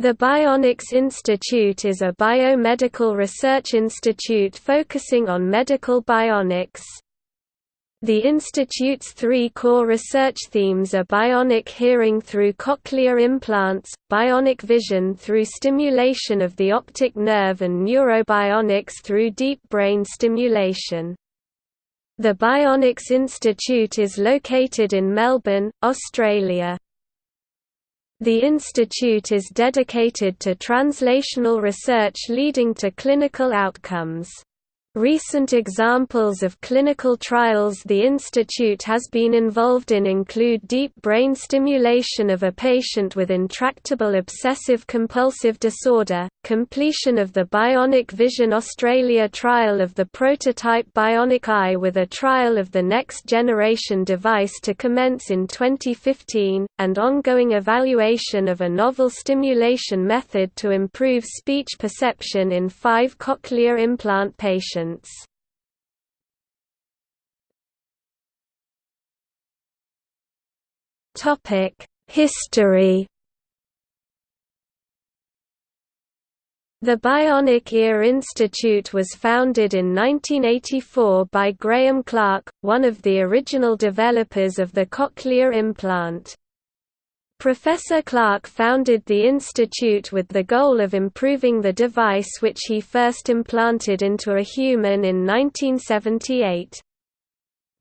The Bionics Institute is a biomedical research institute focusing on medical bionics. The institute's three core research themes are bionic hearing through cochlear implants, bionic vision through stimulation of the optic nerve and neurobionics through deep brain stimulation. The Bionics Institute is located in Melbourne, Australia. The institute is dedicated to translational research leading to clinical outcomes. Recent examples of clinical trials the institute has been involved in include deep brain stimulation of a patient with intractable obsessive-compulsive disorder, completion of the Bionic Vision Australia trial of the prototype Bionic Eye with a trial of the next-generation device to commence in 2015, and ongoing evaluation of a novel stimulation method to improve speech perception in five cochlear implant patients. History The Bionic Ear Institute was founded in 1984 by Graham Clark, one of the original developers of the cochlear implant. Professor Clark founded the institute with the goal of improving the device which he first implanted into a human in 1978.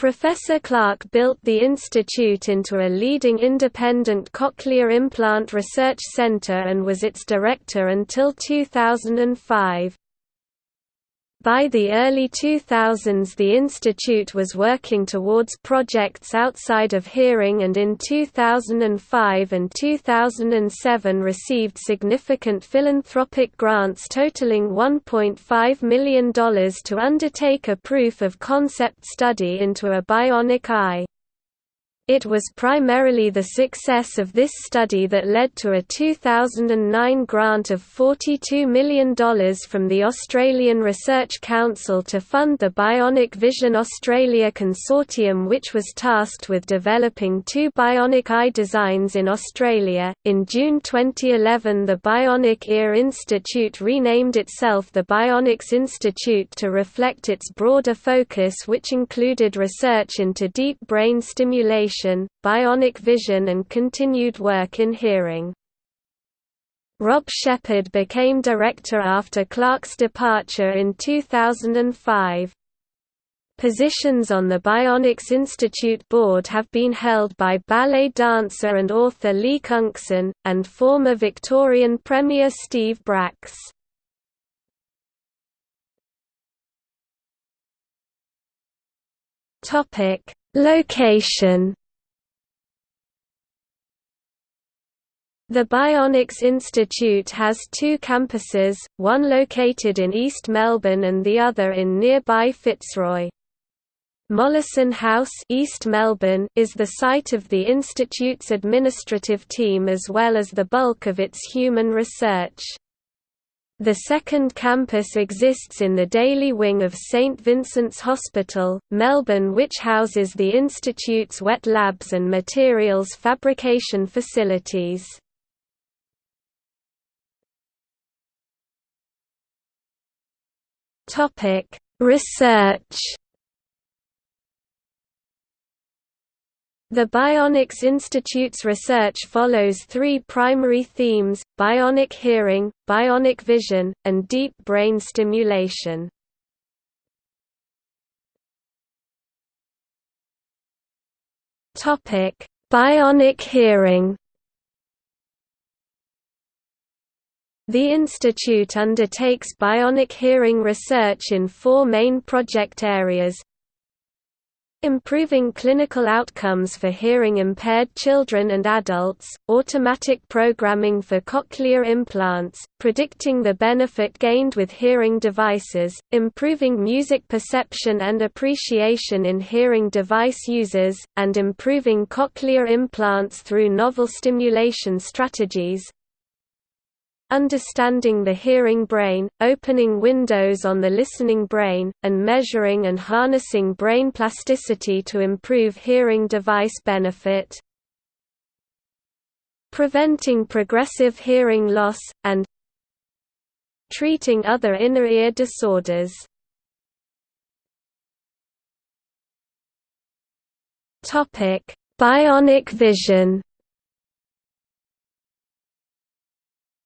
Professor Clark built the institute into a leading independent cochlear implant research center and was its director until 2005. By the early 2000s the institute was working towards projects outside of hearing and in 2005 and 2007 received significant philanthropic grants totaling $1.5 million to undertake a proof of concept study into a bionic eye. It was primarily the success of this study that led to a 2009 grant of $42 million from the Australian Research Council to fund the Bionic Vision Australia Consortium, which was tasked with developing two bionic eye designs in Australia. In June 2011, the Bionic Ear Institute renamed itself the Bionics Institute to reflect its broader focus, which included research into deep brain stimulation bionic vision and continued work in hearing. Rob Shepherd became director after Clark's departure in 2005. Positions on the Bionics Institute board have been held by ballet dancer and author Li Cunxin, and former Victorian Premier Steve Bracks. Location The Bionics Institute has two campuses, one located in East Melbourne and the other in nearby Fitzroy. Mollison House East Melbourne is the site of the Institute's administrative team as well as the bulk of its human research. The second campus exists in the Daly wing of St Vincent's Hospital, Melbourne which houses the Institute's wet labs and materials fabrication facilities. Topic: Research. The Bionics Institute's research follows three primary themes, bionic hearing, bionic vision, and deep brain stimulation. Bionic hearing The institute undertakes bionic hearing research in four main project areas. Improving clinical outcomes for hearing-impaired children and adults, automatic programming for cochlear implants, predicting the benefit gained with hearing devices, improving music perception and appreciation in hearing device users, and improving cochlear implants through novel stimulation strategies, understanding the hearing brain, opening windows on the listening brain, and measuring and harnessing brain plasticity. to improve hearing device benefit. preventing progressive hearing loss, and treating other inner ear disorders. Bionic vision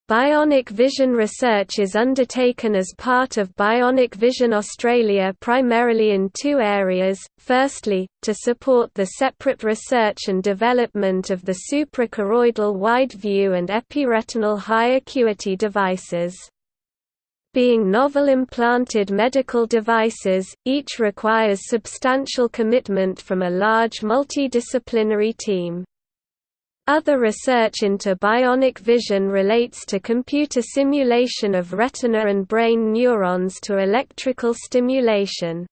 Bionic vision research is undertaken as part of Bionic Vision Australia primarily in two areas, firstly, to support the separate research and development of the suprachoroidal wide view and epiretinal high acuity devices. Being novel implanted medical devices, each requires substantial commitment from a large multidisciplinary team. Other research into bionic vision relates to computer simulation of retina and brain neurons to electrical stimulation.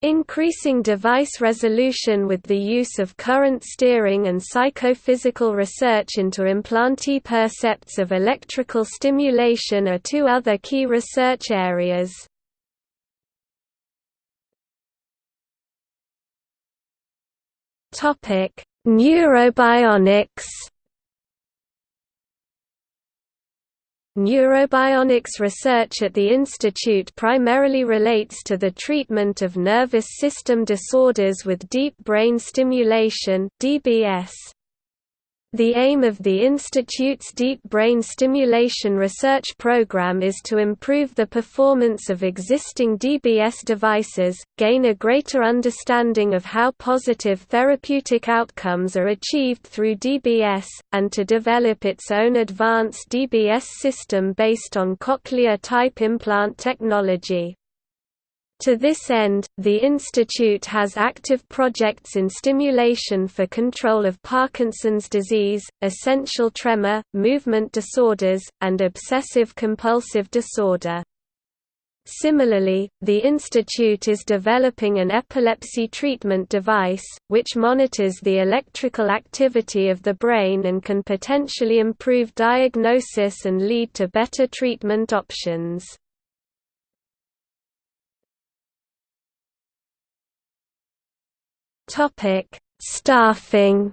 Increasing device resolution with the use of current steering and psychophysical research into implantee percepts of electrical stimulation are two other key research areas. Topic: Neurobionics Neurobionics research at the institute primarily relates to the treatment of nervous system disorders with deep brain stimulation (DBS). The aim of the Institute's Deep Brain Stimulation Research Program is to improve the performance of existing DBS devices, gain a greater understanding of how positive therapeutic outcomes are achieved through DBS, and to develop its own advanced DBS system based on cochlear-type implant technology. To this end, the institute has active projects in stimulation for control of Parkinson's disease, essential tremor, movement disorders, and obsessive-compulsive disorder. Similarly, the institute is developing an epilepsy treatment device, which monitors the electrical activity of the brain and can potentially improve diagnosis and lead to better treatment options. Topic: Staffing.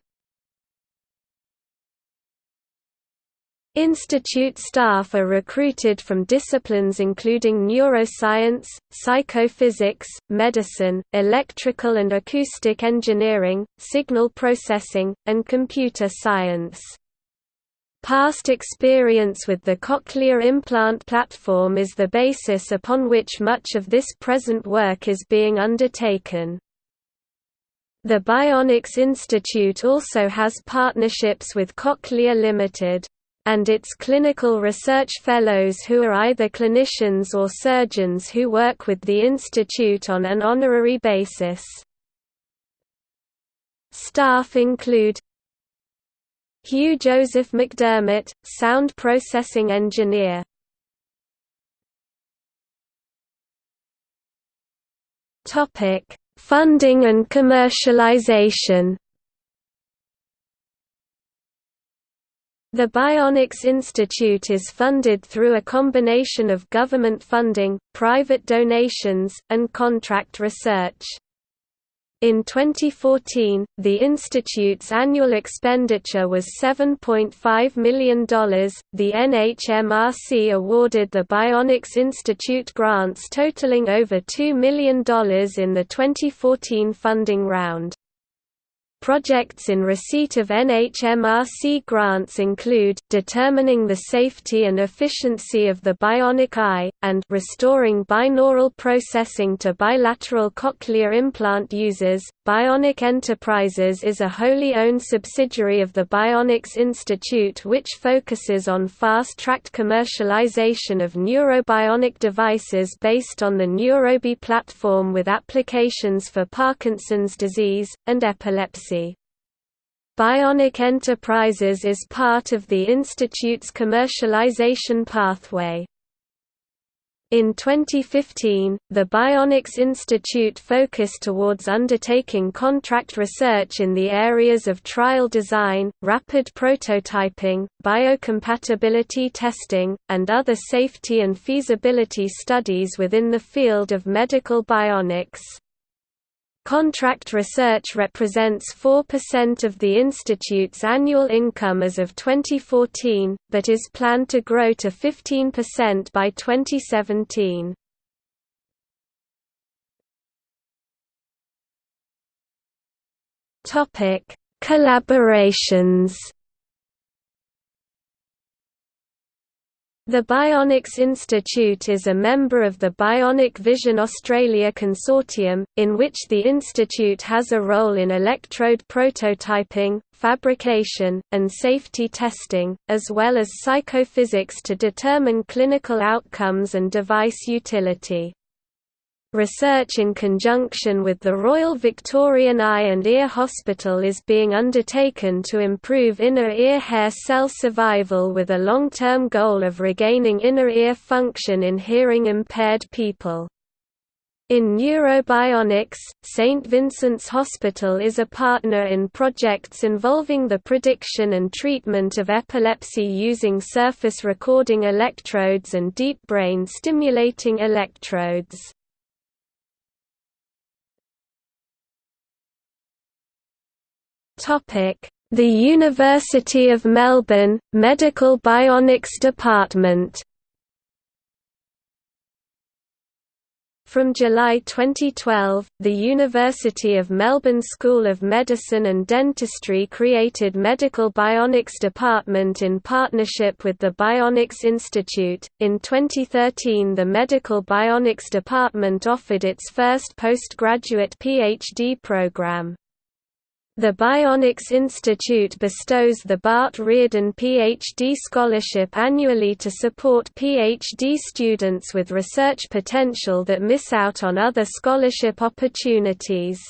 Institute staff are recruited from disciplines including neuroscience, psychophysics, medicine, electrical and acoustic engineering, signal processing, and computer science. Past experience with the cochlear implant platform is the basis upon which much of this present work is being undertaken. The Bionics Institute also has partnerships with Cochlear Limited and its clinical research fellows who are either clinicians or surgeons who work with the institute on an honorary basis. Staff include Hugh Joseph McDermott, sound processing engineer. Topic: Funding and commercialization The Bionics Institute is funded through a combination of government funding, private donations, and contract research. In 2014, the institute's annual expenditure was $7.5 million. The NHMRC awarded the Bionics Institute grants totaling over $2 million in the 2014 funding round. Projects in receipt of NHMRC grants include, determining the safety and efficiency of the bionic eye, and restoring binaural processing to bilateral cochlear implant users. Bionic Enterprises is a wholly owned subsidiary of the Bionics Institute which focuses on fast-tracked commercialization of neurobionic devices based on the Neurobi platform with applications for Parkinson's disease, and epilepsy. Bionic Enterprises is part of the Institute's commercialization pathway. In 2015, the Bionics Institute focused towards undertaking contract research in the areas of trial design, rapid prototyping, biocompatibility testing, and other safety and feasibility studies within the field of medical bionics. Contract research represents 4% of the institute's annual income as of 2014, but is planned to grow to 15% by 2017. Topic: Collaborations The Bionics Institute is a member of the Bionic Vision Australia Consortium, in which the institute has a role in electrode prototyping, fabrication, and safety testing, as well as psychophysics to determine clinical outcomes and device utility. Research in conjunction with the Royal Victorian Eye and Ear Hospital is being undertaken to improve inner ear hair cell survival with a long-term goal of regaining inner ear function in hearing-impaired people. In neurobionics, St. Vincent's Hospital is a partner in projects involving the prediction and treatment of epilepsy using surface recording electrodes and deep brain stimulating electrodes. The University of Melbourne, Medical Bionics Department From July 2012, the University of Melbourne School of Medicine and Dentistry created Medical Bionics Department in partnership with the Bionics Institute. In 2013, the Medical Bionics Department offered its first postgraduate PhD program. The Bionics Institute bestows the Bart Reardon PhD Scholarship annually to support PhD students with research potential that miss out on other scholarship opportunities.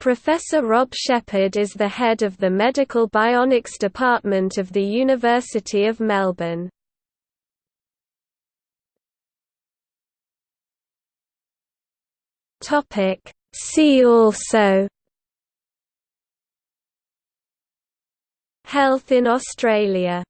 Professor Rob Shepherd is the head of the Medical Bionics Department of the University of Melbourne. See also Health in Australia